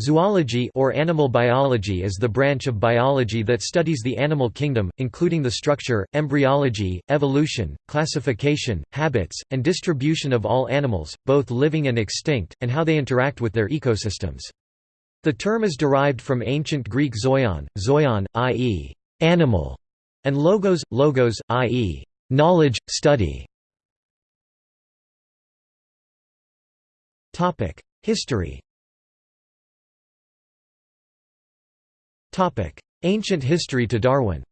Zoology or animal biology is the branch of biology that studies the animal kingdom, including the structure, embryology, evolution, classification, habits, and distribution of all animals, both living and extinct, and how they interact with their ecosystems. The term is derived from ancient Greek zoion, zoion, i.e., animal, and logos, logos, i.e., knowledge, study. History Ancient history to Darwin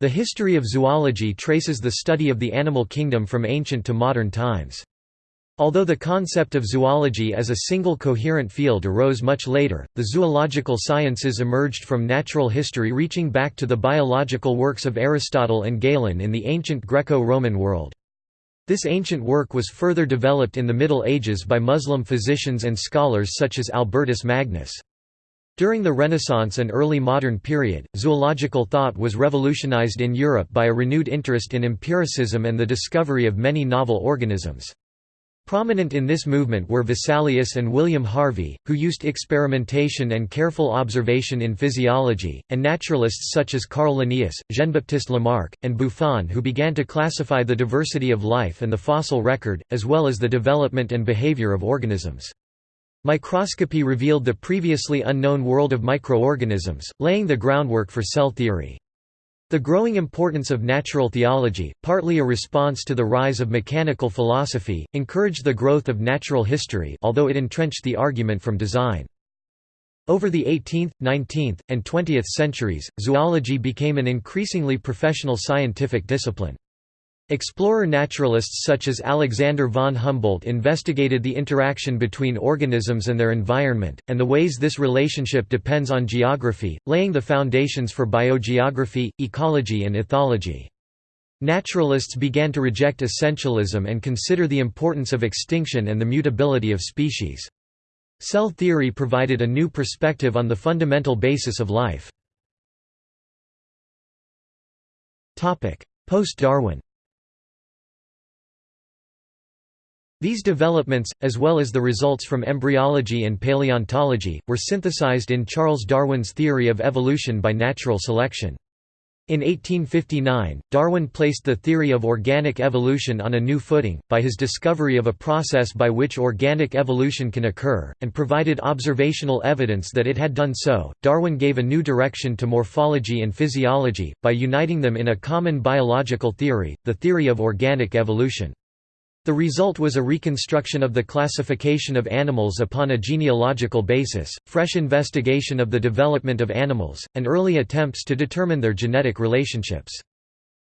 The history of zoology traces the study of the animal kingdom from ancient to modern times. Although the concept of zoology as a single coherent field arose much later, the zoological sciences emerged from natural history reaching back to the biological works of Aristotle and Galen in the ancient Greco-Roman world. This ancient work was further developed in the Middle Ages by Muslim physicians and scholars such as Albertus Magnus. During the Renaissance and early modern period, zoological thought was revolutionized in Europe by a renewed interest in empiricism and the discovery of many novel organisms. Prominent in this movement were Vesalius and William Harvey, who used experimentation and careful observation in physiology, and naturalists such as Carl Linnaeus, Jean-Baptiste Lamarck, and Buffon who began to classify the diversity of life and the fossil record, as well as the development and behavior of organisms. Microscopy revealed the previously unknown world of microorganisms, laying the groundwork for cell theory. The growing importance of natural theology, partly a response to the rise of mechanical philosophy, encouraged the growth of natural history although it entrenched the argument from design. Over the 18th, 19th, and 20th centuries, zoology became an increasingly professional scientific discipline. Explorer naturalists such as Alexander von Humboldt investigated the interaction between organisms and their environment, and the ways this relationship depends on geography, laying the foundations for biogeography, ecology and ethology. Naturalists began to reject essentialism and consider the importance of extinction and the mutability of species. Cell theory provided a new perspective on the fundamental basis of life. Post-Darwin These developments, as well as the results from embryology and paleontology, were synthesized in Charles Darwin's theory of evolution by natural selection. In 1859, Darwin placed the theory of organic evolution on a new footing, by his discovery of a process by which organic evolution can occur, and provided observational evidence that it had done so. Darwin gave a new direction to morphology and physiology, by uniting them in a common biological theory, the theory of organic evolution. The result was a reconstruction of the classification of animals upon a genealogical basis, fresh investigation of the development of animals, and early attempts to determine their genetic relationships.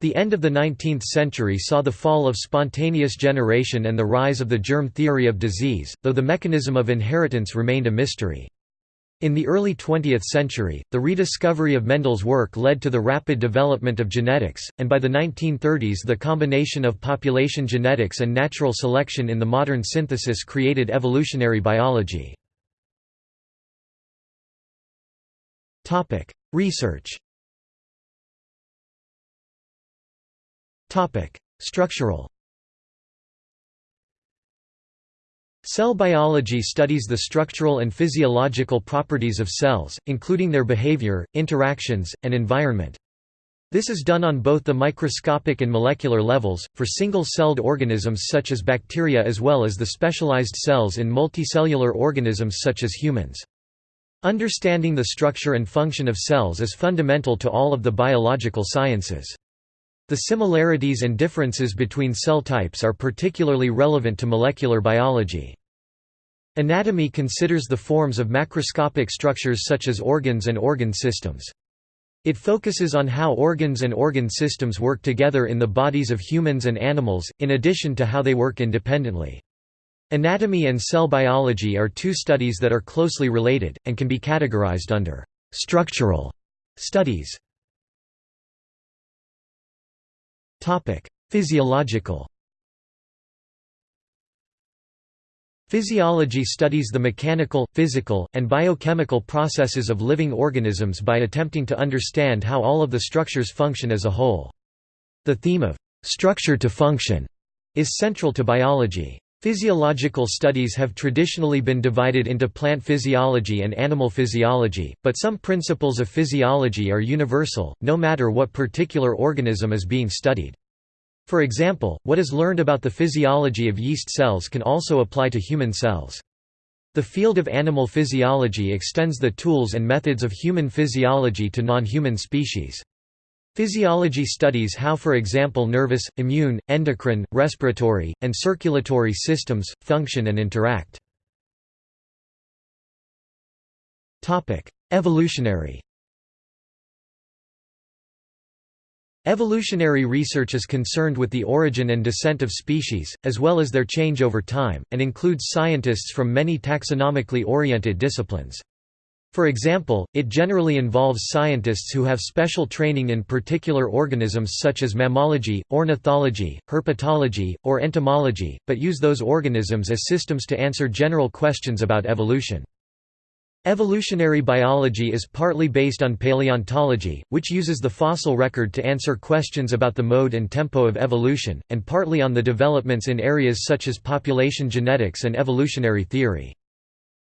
The end of the 19th century saw the fall of spontaneous generation and the rise of the germ theory of disease, though the mechanism of inheritance remained a mystery. In the early 20th century, the rediscovery of Mendel's work led to the rapid development of genetics, and by the 1930s the combination of population genetics and natural selection in the modern synthesis created evolutionary biology. Research Structural Cell biology studies the structural and physiological properties of cells, including their behavior, interactions, and environment. This is done on both the microscopic and molecular levels, for single-celled organisms such as bacteria as well as the specialized cells in multicellular organisms such as humans. Understanding the structure and function of cells is fundamental to all of the biological sciences. The similarities and differences between cell types are particularly relevant to molecular biology. Anatomy considers the forms of macroscopic structures such as organs and organ systems. It focuses on how organs and organ systems work together in the bodies of humans and animals, in addition to how they work independently. Anatomy and cell biology are two studies that are closely related, and can be categorized under «structural» studies. Physiological Physiology studies the mechanical, physical, and biochemical processes of living organisms by attempting to understand how all of the structures function as a whole. The theme of «structure to function» is central to biology. Physiological studies have traditionally been divided into plant physiology and animal physiology, but some principles of physiology are universal, no matter what particular organism is being studied. For example, what is learned about the physiology of yeast cells can also apply to human cells. The field of animal physiology extends the tools and methods of human physiology to non-human species. Physiology studies how for example nervous, immune, endocrine, respiratory, and circulatory systems, function and interact. Evolutionary Evolutionary research is concerned with the origin and descent of species, as well as their change over time, and includes scientists from many taxonomically oriented disciplines. For example, it generally involves scientists who have special training in particular organisms such as mammalogy, ornithology, herpetology, or entomology, but use those organisms as systems to answer general questions about evolution. Evolutionary biology is partly based on paleontology, which uses the fossil record to answer questions about the mode and tempo of evolution, and partly on the developments in areas such as population genetics and evolutionary theory.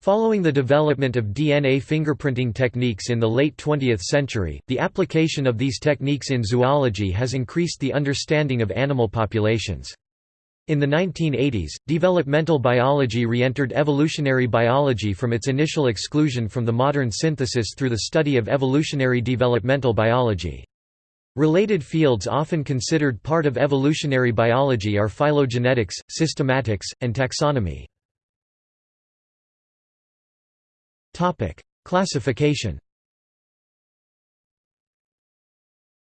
Following the development of DNA fingerprinting techniques in the late 20th century, the application of these techniques in zoology has increased the understanding of animal populations. In the 1980s, developmental biology re-entered evolutionary biology from its initial exclusion from the modern synthesis through the study of evolutionary developmental biology. Related fields often considered part of evolutionary biology are phylogenetics, systematics, and taxonomy. Classification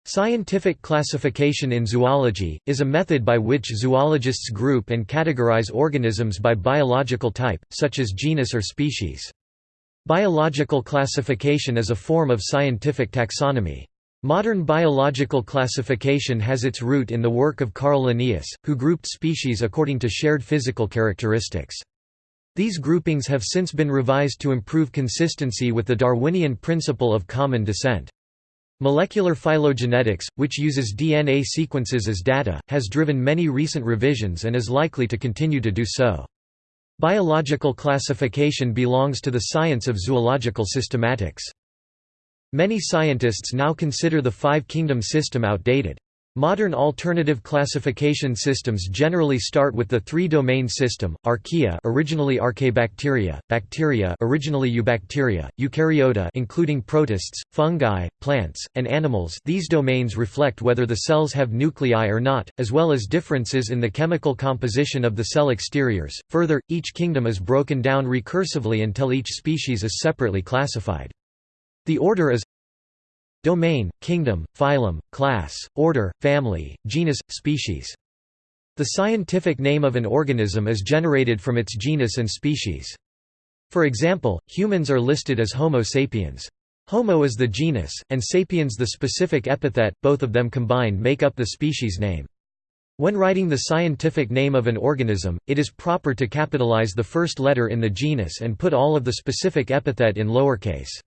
Scientific classification in zoology, is a method by which zoologists group and categorize organisms by biological type, such as genus or species. Biological classification is a form of scientific taxonomy. Modern biological classification has its root in the work of Carl Linnaeus, who grouped species according to shared physical characteristics. These groupings have since been revised to improve consistency with the Darwinian principle of common descent. Molecular phylogenetics, which uses DNA sequences as data, has driven many recent revisions and is likely to continue to do so. Biological classification belongs to the science of zoological systematics. Many scientists now consider the five-kingdom system outdated. Modern alternative classification systems generally start with the three-domain system: archaea, originally Archaebacteria, bacteria, originally Eubacteria, eukaryota, including protists, fungi, plants, and animals. These domains reflect whether the cells have nuclei or not, as well as differences in the chemical composition of the cell exteriors. Further, each kingdom is broken down recursively until each species is separately classified. The order is Domain, kingdom, phylum, class, order, family, genus, species. The scientific name of an organism is generated from its genus and species. For example, humans are listed as Homo sapiens. Homo is the genus, and sapiens the specific epithet, both of them combined make up the species name. When writing the scientific name of an organism, it is proper to capitalize the first letter in the genus and put all of the specific epithet in lowercase.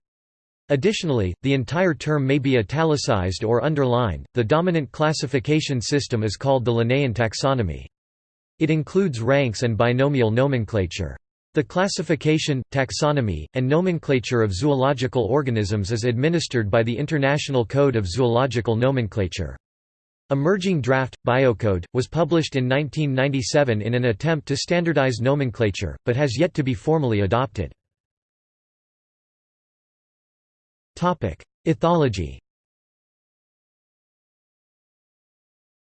Additionally, the entire term may be italicized or underlined. The dominant classification system is called the Linnaean taxonomy. It includes ranks and binomial nomenclature. The classification, taxonomy, and nomenclature of zoological organisms is administered by the International Code of Zoological Nomenclature. Emerging Draft, Biocode, was published in 1997 in an attempt to standardize nomenclature, but has yet to be formally adopted. Ethology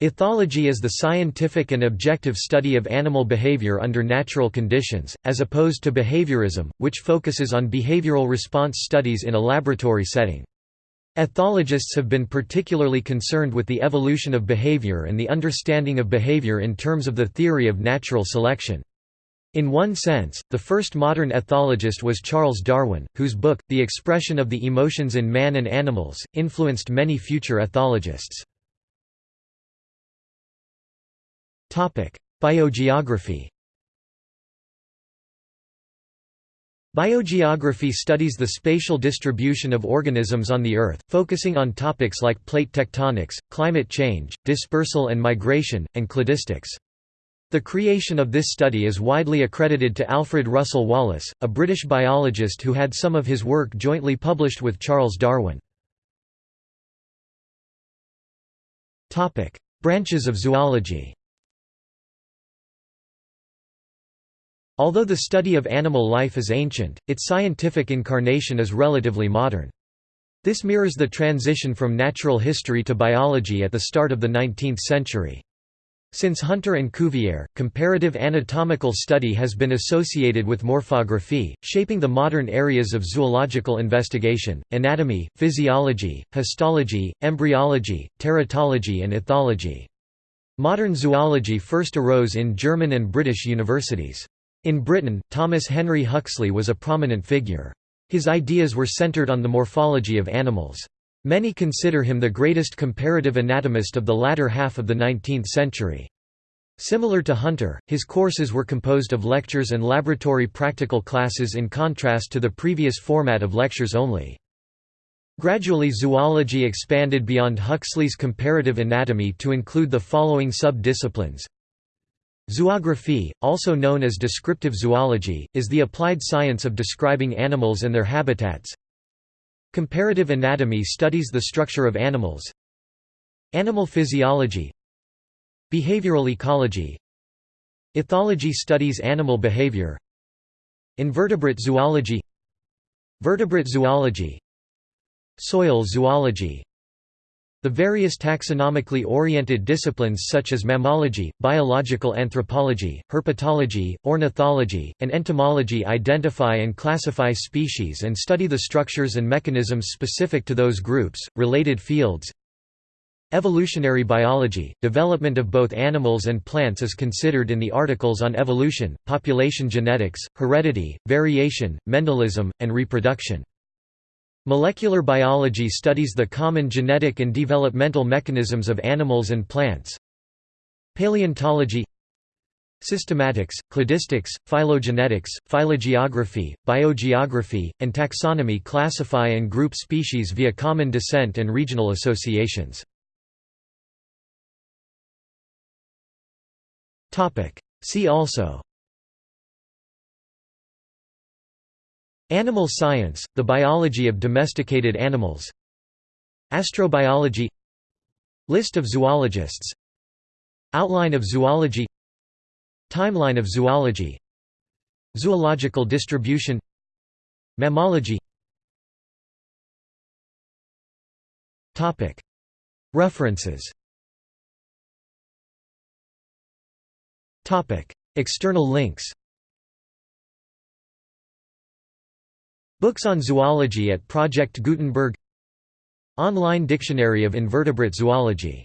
Ethology is the scientific and objective study of animal behavior under natural conditions, as opposed to behaviorism, which focuses on behavioral response studies in a laboratory setting. Ethologists have been particularly concerned with the evolution of behavior and the understanding of behavior in terms of the theory of natural selection. In one sense, the first modern ethologist was Charles Darwin, whose book, The Expression of the Emotions in Man and Animals, influenced many future ethologists. Biogeography Biogeography studies the spatial distribution of organisms on the Earth, focusing on topics like plate tectonics, climate change, dispersal and migration, and cladistics. The creation of this study is widely accredited to Alfred Russel Wallace, a British biologist who had some of his work jointly published with Charles Darwin. Branches of zoology Although the study of animal life is ancient, its scientific incarnation is relatively modern. This mirrors the transition from natural history to biology at the start of the 19th century. Since Hunter and Cuvier, comparative anatomical study has been associated with morphography, shaping the modern areas of zoological investigation, anatomy, physiology, histology, embryology, teratology and ethology. Modern zoology first arose in German and British universities. In Britain, Thomas Henry Huxley was a prominent figure. His ideas were centered on the morphology of animals. Many consider him the greatest comparative anatomist of the latter half of the 19th century. Similar to Hunter, his courses were composed of lectures and laboratory practical classes in contrast to the previous format of lectures only. Gradually zoology expanded beyond Huxley's comparative anatomy to include the following sub-disciplines Zoography, also known as descriptive zoology, is the applied science of describing animals and their habitats. Comparative anatomy studies the structure of animals. Animal physiology. Behavioral ecology. Ethology studies animal behavior. Invertebrate zoology. Vertebrate zoology. Soil zoology the various taxonomically oriented disciplines such as mammalogy, biological anthropology, herpetology, ornithology, and entomology identify and classify species and study the structures and mechanisms specific to those groups. Related fields Evolutionary biology, development of both animals and plants is considered in the articles on evolution, population genetics, heredity, variation, Mendelism, and reproduction. Molecular biology studies the common genetic and developmental mechanisms of animals and plants. Paleontology Systematics, cladistics, phylogenetics, phylogeography, biogeography, and taxonomy classify and group species via common descent and regional associations. See also Animal science, the biology of domesticated animals. Astrobiology. List of zoologists. Outline of zoology. Timeline of zoology. Zoological distribution. Mammalogy. References. External links Books on zoology at Project Gutenberg. Online Dictionary of Invertebrate Zoology